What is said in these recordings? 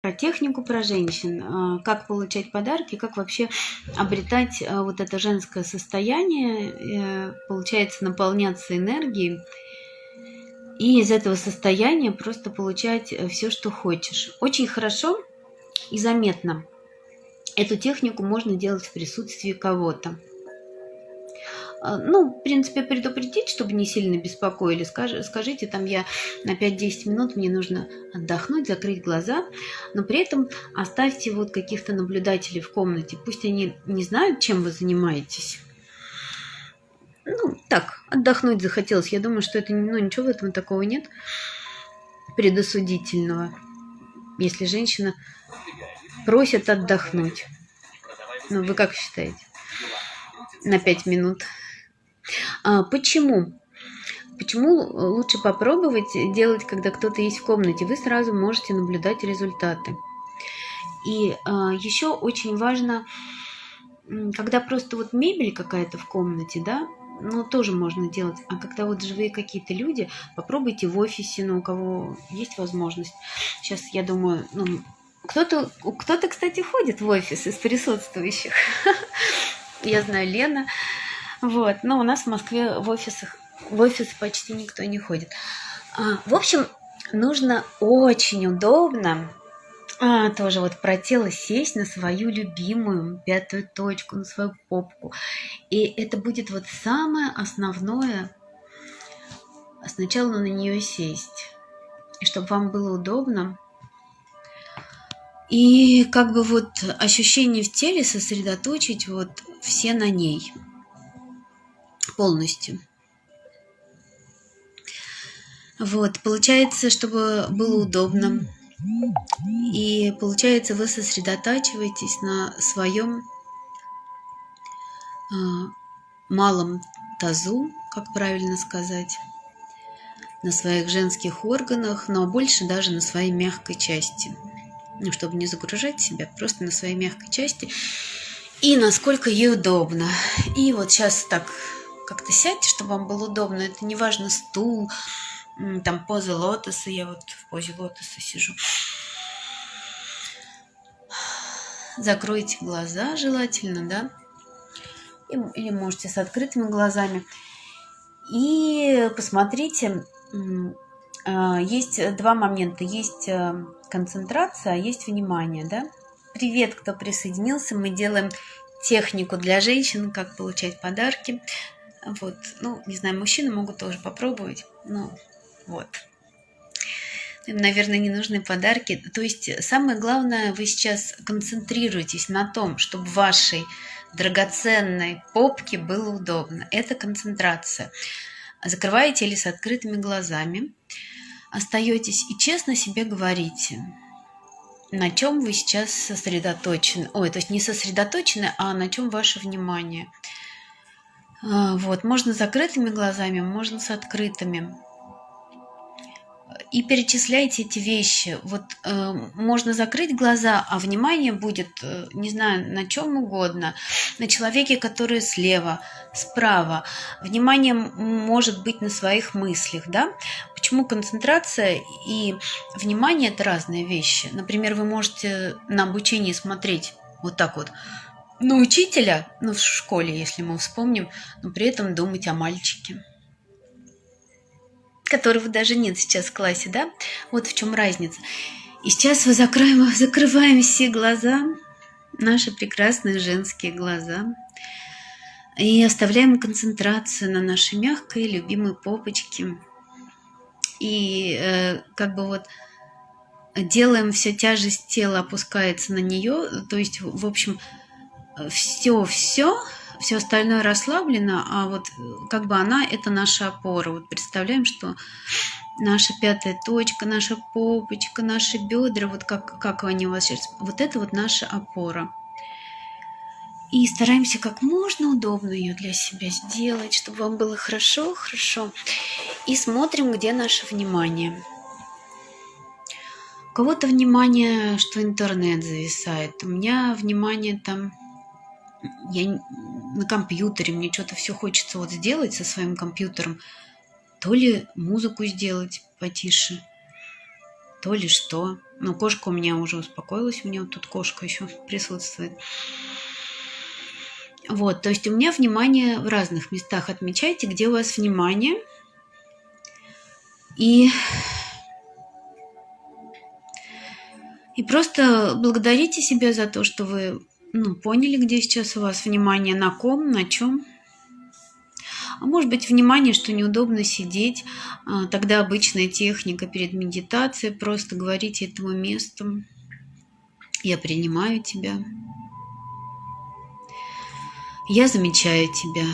про технику про женщин, а, как получать подарки, как вообще обретать а, вот это женское состояние, э, получается наполняться энергией и из этого состояния просто получать э, все, что хочешь. Очень хорошо и заметно. Эту технику можно делать в присутствии кого-то. А, ну, в принципе, предупредить, чтобы не сильно беспокоили. Скажи, скажите, там я на 5-10 минут, мне нужно отдохнуть, закрыть глаза, но при этом оставьте вот каких-то наблюдателей в комнате. Пусть они не знают, чем вы занимаетесь. Ну, так, отдохнуть захотелось. Я думаю, что это, ну, ничего в этом такого нет предосудительного. Если женщина просит отдохнуть. Ну, вы как считаете? На 5 минут. А, почему? Почему лучше попробовать делать, когда кто-то есть в комнате? Вы сразу можете наблюдать результаты. И а, еще очень важно, когда просто вот мебель какая-то в комнате, да, ну, тоже можно делать. А когда вот живые какие-то люди, попробуйте в офисе, ну, у кого есть возможность. Сейчас, я думаю, ну, кто-то, кто-то, кстати, ходит в офис из присутствующих. Я знаю Лена, вот. Но у нас в Москве в офисах в офис почти никто не ходит. А, в общем, нужно очень удобно а, тоже вот про тело сесть на свою любимую пятую точку, на свою попку. И это будет вот самое основное, сначала на нее сесть. И чтобы вам было удобно. И как бы вот ощущение в теле сосредоточить вот все на ней полностью. Вот, получается, чтобы было удобно. И получается, вы сосредотачиваетесь на своем э, малом тазу, как правильно сказать, на своих женских органах, но больше даже на своей мягкой части. Ну, чтобы не загружать себя, просто на своей мягкой части. И насколько ей удобно. И вот сейчас так как-то сядьте, чтобы вам было удобно. Это не важно стул, там поза лотоса. Я вот в позе лотоса сижу. Закройте глаза желательно, да? Или можете с открытыми глазами. И посмотрите, а, есть два момента. Есть э, концентрация, а есть внимание, да? Привет, кто присоединился. Мы делаем технику для женщин, как получать подарки. Вот, ну, не знаю, мужчины могут тоже попробовать. Ну, вот. Им, наверное, не нужны подарки. То есть самое главное, вы сейчас концентрируетесь на том, чтобы вашей драгоценной попке было удобно. Это концентрация. Закрываете или с открытыми глазами. Остаетесь и честно себе говорите, на чем вы сейчас сосредоточены. Ой, то есть не сосредоточены, а на чем ваше внимание – вот, можно с закрытыми глазами, можно с открытыми. И перечисляйте эти вещи. Вот э, можно закрыть глаза, а внимание будет, э, не знаю, на чем угодно. На человеке, который слева, справа. Внимание может быть на своих мыслях, да? Почему концентрация и внимание – это разные вещи? Например, вы можете на обучении смотреть вот так вот – на учителя, ну, в школе, если мы вспомним, но при этом думать о мальчике, которого даже нет сейчас в классе, да? Вот в чем разница. И сейчас мы закроем, закрываем все глаза, наши прекрасные женские глаза, и оставляем концентрацию на нашей мягкой, любимой попочке. И э, как бы вот делаем все тяжесть тела опускается на нее, то есть, в общем, все-все, все остальное расслаблено, а вот как бы она – это наша опора. Вот представляем, что наша пятая точка, наша попочка, наши бедра, вот как, как они у вас сейчас, вот это вот наша опора. И стараемся как можно удобно ее для себя сделать, чтобы вам было хорошо, хорошо. И смотрим, где наше внимание. У кого-то внимание, что интернет зависает. У меня внимание там я на компьютере, мне что-то все хочется вот сделать со своим компьютером, то ли музыку сделать потише, то ли что. Но кошка у меня уже успокоилась, у меня вот тут кошка еще присутствует. Вот, то есть у меня внимание в разных местах. Отмечайте, где у вас внимание. И, и просто благодарите себя за то, что вы ну, поняли, где сейчас у вас внимание, на ком, на чем. А может быть, внимание, что неудобно сидеть. А, тогда обычная техника перед медитацией. Просто говорите этому месту. Я принимаю тебя. Я замечаю тебя.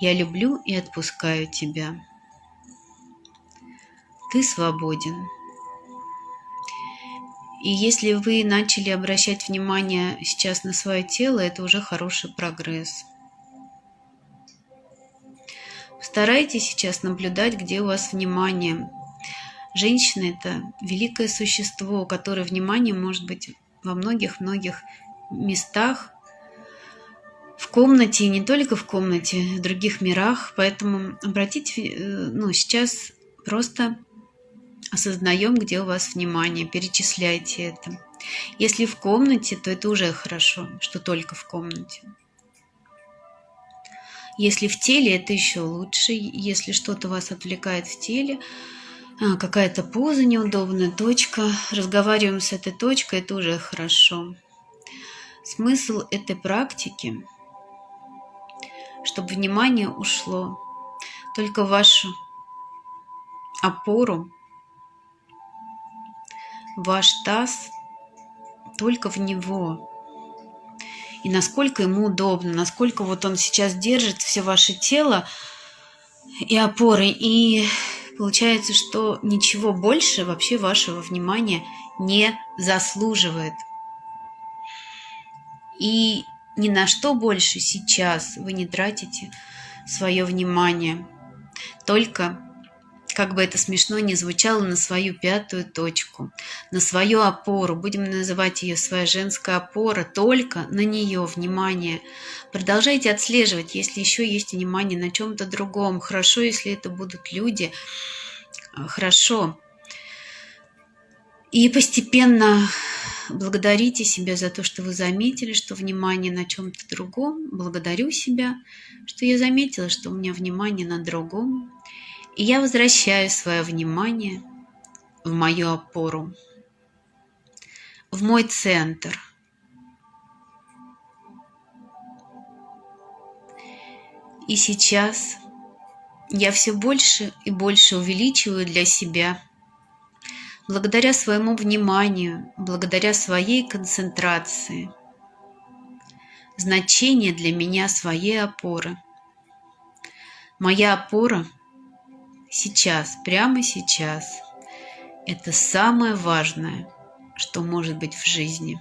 Я люблю и отпускаю тебя. Ты свободен. И если вы начали обращать внимание сейчас на свое тело, это уже хороший прогресс. Старайтесь сейчас наблюдать, где у вас внимание. Женщина – это великое существо, у которой внимание может быть во многих-многих местах, в комнате, и не только в комнате, в других мирах. Поэтому обратите, э, ну, сейчас просто осознаем, где у вас внимание, перечисляйте это. Если в комнате, то это уже хорошо, что только в комнате. Если в теле, это еще лучше. Если что-то вас отвлекает в теле, а, какая-то поза неудобная, точка, разговариваем с этой точкой, это уже хорошо. Смысл этой практики, чтобы внимание ушло только в вашу опору, ваш таз, только в него и насколько ему удобно, насколько вот он сейчас держит все ваше тело и опоры. И получается, что ничего больше вообще вашего внимания не заслуживает. И ни на что больше сейчас вы не тратите свое внимание. Только как бы это смешно ни звучало, на свою пятую точку, на свою опору, будем называть ее своя женская опора, только на нее внимание. Продолжайте отслеживать, если еще есть внимание на чем-то другом. Хорошо, если это будут люди, хорошо. И постепенно благодарите себя за то, что вы заметили, что внимание на чем-то другом. Благодарю себя, что я заметила, что у меня внимание на другом. И я возвращаю свое внимание в мою опору, в мой центр. И сейчас я все больше и больше увеличиваю для себя, благодаря своему вниманию, благодаря своей концентрации, значение для меня своей опоры. Моя опора – сейчас, прямо сейчас. Это самое важное, что может быть в жизни.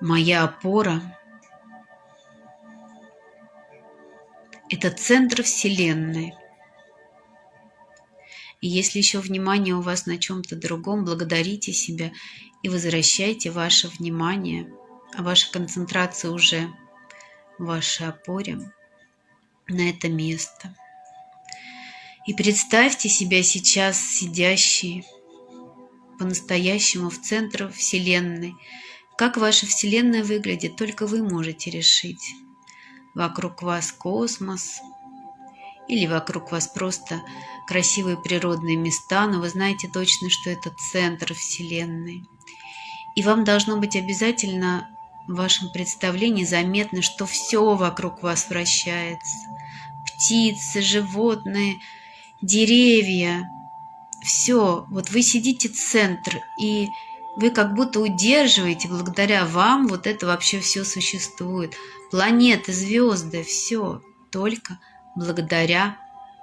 Моя опора – это центр Вселенной. И если еще внимание у вас на чем-то другом, благодарите себя и возвращайте ваше внимание, а ваша концентрация уже в вашей опоре на это место – и представьте себя сейчас сидящие по-настоящему в центре Вселенной. Как ваша Вселенная выглядит, только вы можете решить. Вокруг вас космос, или вокруг вас просто красивые природные места, но вы знаете точно, что это центр Вселенной. И вам должно быть обязательно в вашем представлении заметно, что все вокруг вас вращается. Птицы, животные – деревья, все, вот вы сидите центр, и вы как будто удерживаете, благодаря вам вот это вообще все существует. Планеты, звезды, все только благодаря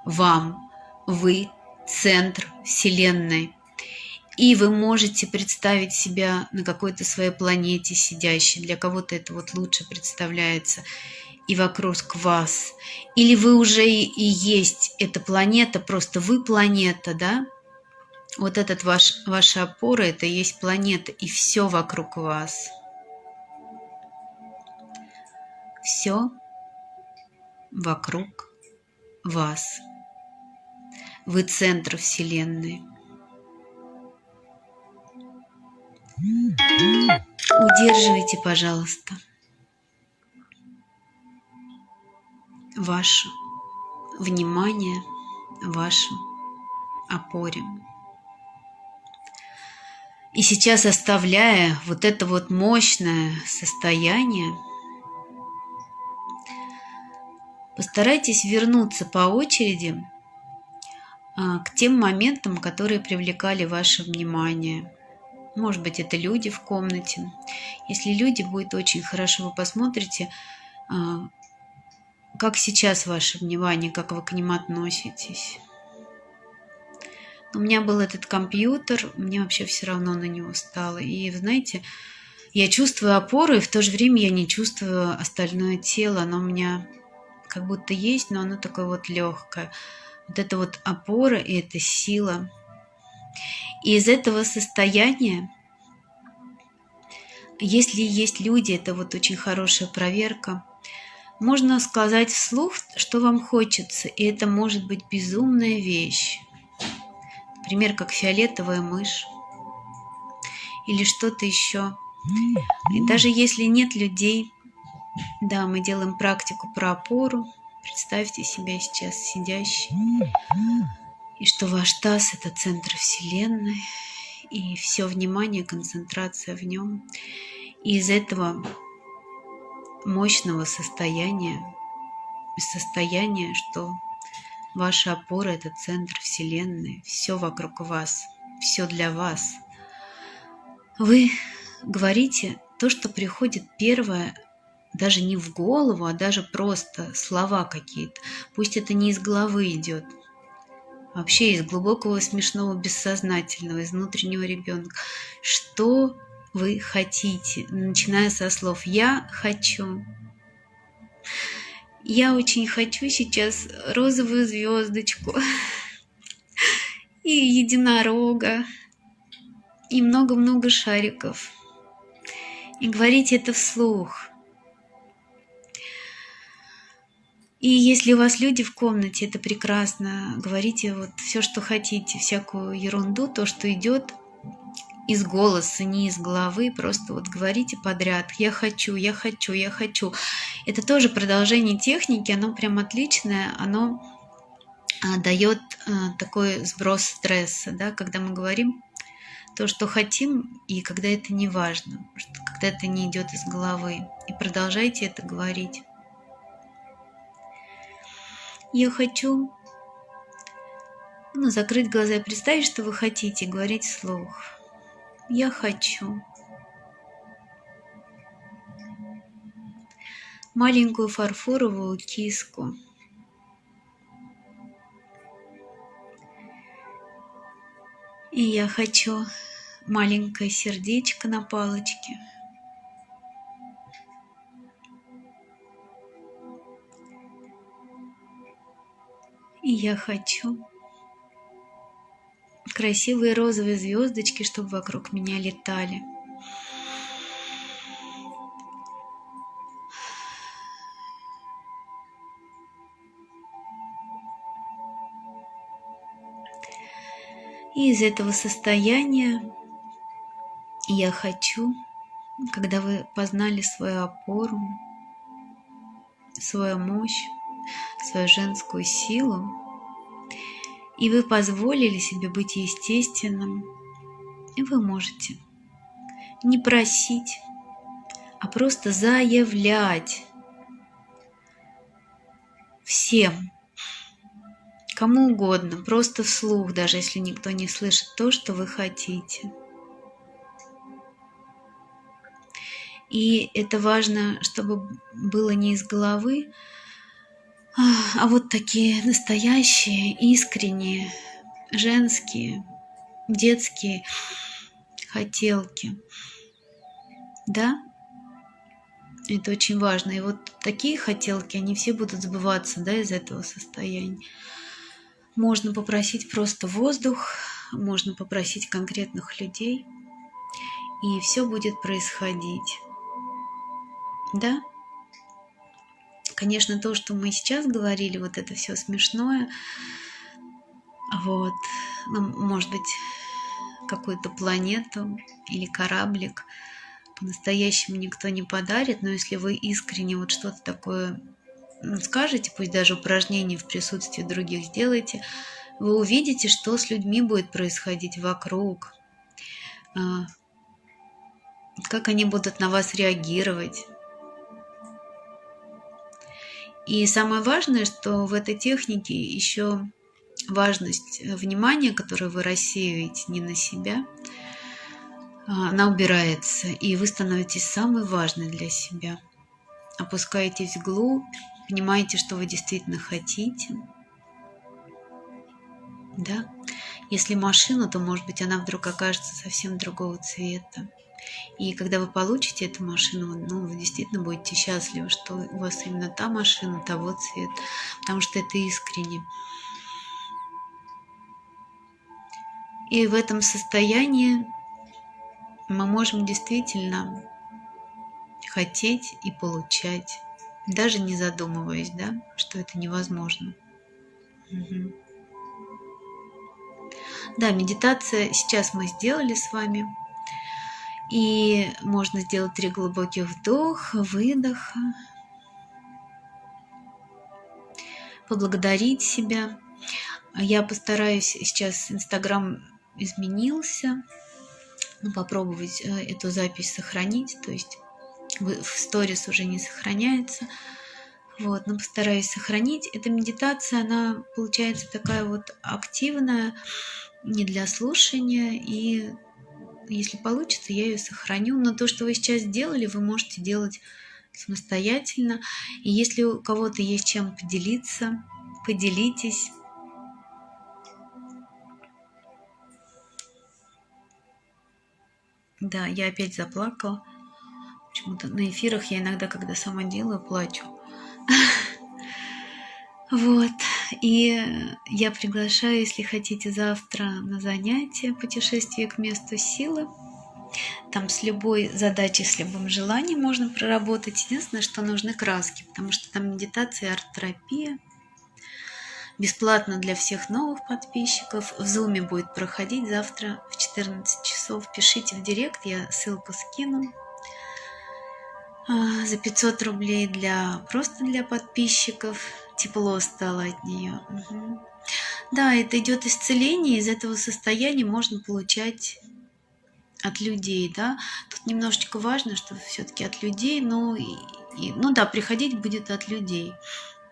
вам. Вы центр Вселенной. И вы можете представить себя на какой-то своей планете сидящей. Для кого-то это вот лучше представляется и вокруг вас. Или вы уже и есть эта планета, просто вы планета, да? Вот этот ваш, ваша опора, это и есть планета, и все вокруг вас. Все вокруг вас. Вы центр Вселенной. Удерживайте, пожалуйста, ваше внимание вашем опоре. И сейчас оставляя вот это вот мощное состояние, постарайтесь вернуться по очереди а, к тем моментам, которые привлекали ваше внимание. Может быть, это люди в комнате. Если люди, будет очень хорошо, вы посмотрите, а, как сейчас ваше внимание, как вы к ним относитесь. У меня был этот компьютер, мне вообще все равно на него стало. И, знаете, я чувствую опору, и в то же время я не чувствую остальное тело. Оно у меня как будто есть, но оно такое вот легкое. Вот это вот опора и эта сила. И из этого состояния, если есть люди, это вот очень хорошая проверка, можно сказать вслух, что вам хочется, и это может быть безумная вещь. Например, как фиолетовая мышь или что-то еще. И даже если нет людей, да, мы делаем практику про опору. Представьте себя сейчас сидящей. И что ваш таз – это центр Вселенной. И все внимание, концентрация в нем. И из этого мощного состояния, состояния, что Ваша опора – это центр Вселенной, все вокруг вас, все для вас. Вы говорите то, что приходит первое, даже не в голову, а даже просто слова какие-то. Пусть это не из головы идет, вообще из глубокого смешного бессознательного, из внутреннего ребенка. Что вы хотите, начиная со слов «я хочу», я очень хочу сейчас розовую звездочку и единорога, и много-много шариков. И говорите это вслух. И если у вас люди в комнате, это прекрасно. Говорите вот все, что хотите, всякую ерунду, то, что идет из голоса, не из головы, просто вот говорите подряд «я хочу, я хочу, я хочу». Это тоже продолжение техники, оно прям отличное, оно а, дает а, такой сброс стресса, да, когда мы говорим то, что хотим, и когда это не важно, когда это не идет из головы. И продолжайте это говорить. Я хочу ну, закрыть глаза и представить, что вы хотите, говорить вслух. Я хочу. Маленькую фарфоровую киску. И я хочу маленькое сердечко на палочке. И я хочу красивые розовые звездочки, чтобы вокруг меня летали. И из этого состояния я хочу, когда вы познали свою опору, свою мощь, свою женскую силу, и вы позволили себе быть естественным, и вы можете не просить, а просто заявлять всем, кому угодно, просто вслух, даже если никто не слышит то, что вы хотите. И это важно, чтобы было не из головы, а вот такие настоящие, искренние, женские, детские хотелки. Да? Это очень важно. И вот такие хотелки, они все будут сбываться да, из этого состояния. Можно попросить просто воздух, можно попросить конкретных людей, и все будет происходить. Да? Конечно, то, что мы сейчас говорили, вот это все смешное, Вот. Ну, может быть, какую-то планету или кораблик по-настоящему никто не подарит, но если вы искренне вот что-то такое ну, скажете, пусть даже упражнение в присутствии других сделаете, вы увидите, что с людьми будет происходить вокруг, а, как они будут на вас реагировать. И самое важное, что в этой технике еще важность внимания, которое вы рассеиваете не на себя, а, она убирается, и вы становитесь самой важной для себя. Опускаетесь вглубь, понимаете, что вы действительно хотите. Да? Если машина, то, может быть, она вдруг окажется совсем другого цвета. И когда вы получите эту машину, ну, вы действительно будете счастливы, что у вас именно та машина того цвета, потому что это искренне. И в этом состоянии мы можем действительно хотеть и получать, даже не задумываясь, да, что это невозможно. Угу. Да, медитация сейчас мы сделали с вами. И можно сделать три глубоких вдоха, выдоха. Поблагодарить себя. Я постараюсь сейчас, Инстаграм изменился. Ну, попробовать э, эту запись сохранить. То есть в сторис уже не сохраняется. Вот, но постараюсь сохранить. Эта медитация, она получается такая вот активная, не для слушания, и если получится, я ее сохраню. Но то, что вы сейчас сделали, вы можете делать самостоятельно. И если у кого-то есть чем поделиться, поделитесь. Да, я опять заплакала. Почему-то на эфирах я иногда, когда сама делаю, плачу. Вот. И я приглашаю, если хотите, завтра на занятие «Путешествие к месту силы». Там с любой задачей, с любым желанием можно проработать. Единственное, что нужны краски, потому что там медитация, арт-терапия. Бесплатно для всех новых подписчиков. В Зуме будет проходить завтра в 14 часов. Пишите в директ, я ссылку скину. А, за 500 рублей для просто для подписчиков тепло стало от нее. Угу. Да, это идет исцеление, из этого состояния можно получать от людей, да. Тут немножечко важно, что все-таки от людей, но, и, и, ну да, приходить будет от людей.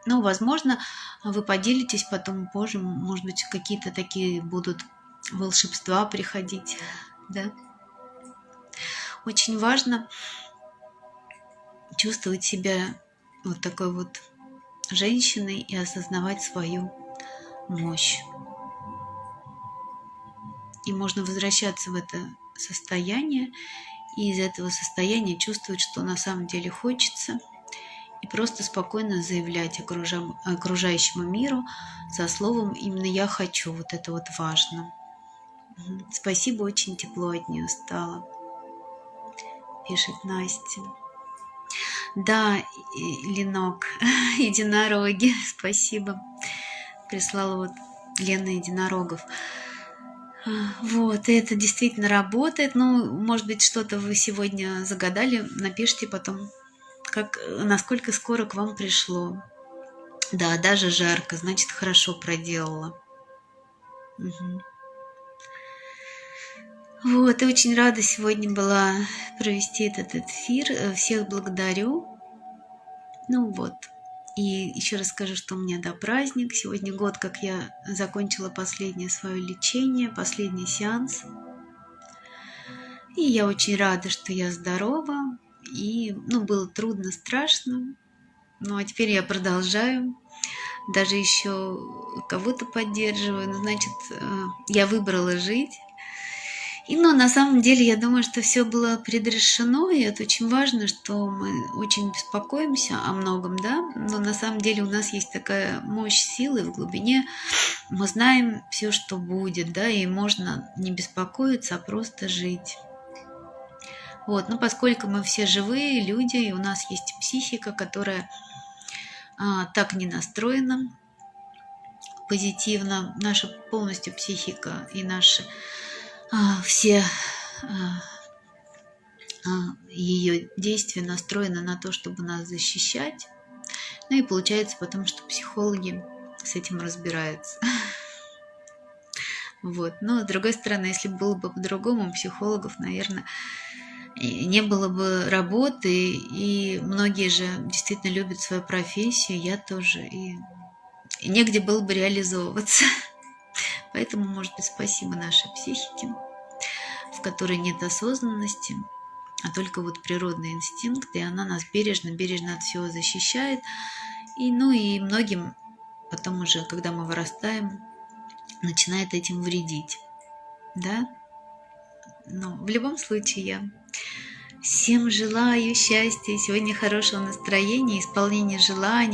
Ну, возможно, вы поделитесь потом позже, может быть, какие-то такие будут волшебства приходить, да. Очень важно чувствовать себя вот такой вот женщиной и осознавать свою мощь. И можно возвращаться в это состояние и из этого состояния чувствовать, что на самом деле хочется, и просто спокойно заявлять окружающему миру со словом «именно я хочу», вот это вот важно. Спасибо, очень тепло от нее стало, пишет Настя. Да, Ленок, единороги, спасибо. Прислала вот Лена Единорогов. А, вот, это действительно работает. Ну, может быть, что-то вы сегодня загадали, напишите потом, как, насколько скоро к вам пришло. Да, даже жарко, значит, хорошо проделала. Угу. Вот, и очень рада сегодня была провести этот эфир. Всех благодарю. Ну вот. И еще раз скажу, что у меня да, праздник. Сегодня год, как я закончила последнее свое лечение, последний сеанс. И я очень рада, что я здорова. И, ну, было трудно, страшно. Ну, а теперь я продолжаю. Даже еще кого-то поддерживаю. Ну, значит, э, я выбрала жить. И, но на самом деле я думаю, что все было предрешено, и это очень важно, что мы очень беспокоимся о многом, да, но на самом деле у нас есть такая мощь силы в глубине, мы знаем все, что будет, да, и можно не беспокоиться, а просто жить. Вот, но поскольку мы все живые люди, и у нас есть психика, которая а, так не настроена, позитивно, наша полностью психика и наши все а, а, ее действия настроены на то, чтобы нас защищать. Ну и получается потом, что психологи с этим разбираются. Вот. Но с другой стороны, если было бы по-другому, психологов, наверное, не было бы работы, и многие же действительно любят свою профессию, я тоже, и, и негде было бы реализовываться. Поэтому, может быть, спасибо нашей психике, в которой нет осознанности, а только вот природный инстинкт, и она нас бережно, бережно от всего защищает. И, ну и многим потом уже, когда мы вырастаем, начинает этим вредить. Да? Но в любом случае я всем желаю счастья, сегодня хорошего настроения, исполнения желаний.